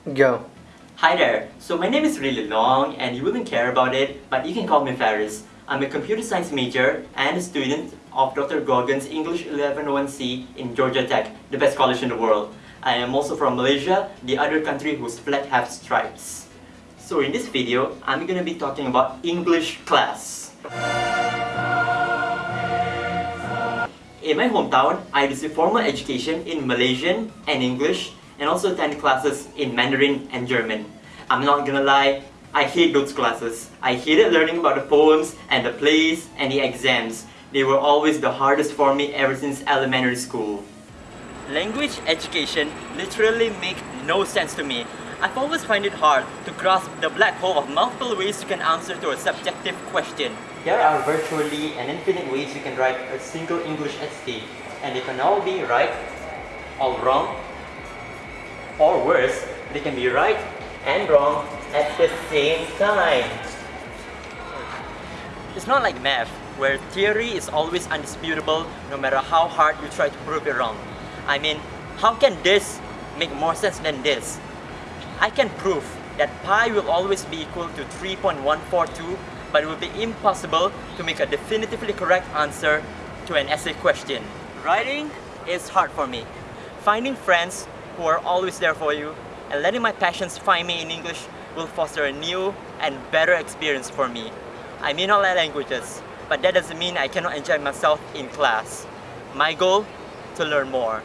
Go. Hi there. So my name is really long and you wouldn't care about it, but you can call me Ferris. I'm a computer science major and a student of Dr. Goggins English 1101C in Georgia Tech, the best college in the world. I am also from Malaysia, the other country whose flag has stripes. So in this video, I'm gonna be talking about English class. In my hometown, I received formal education in Malaysian and English and also attend classes in Mandarin and German. I'm not gonna lie, I hate those classes. I hated learning about the poems and the plays and the exams. They were always the hardest for me ever since elementary school. Language education literally make no sense to me. I've always find it hard to grasp the black hole of multiple ways you can answer to a subjective question. There are virtually an infinite ways you can write a single English essay, and they can all be right, or wrong, or worse, they can be right and wrong at the same time. It's not like math, where theory is always undisputable no matter how hard you try to prove it wrong. I mean, how can this make more sense than this? I can prove that pi will always be equal to 3.142 but it will be impossible to make a definitively correct answer to an essay question. Writing is hard for me. Finding friends who are always there for you and letting my passions find me in English will foster a new and better experience for me. I may not like languages, but that doesn't mean I cannot enjoy myself in class. My goal? To learn more.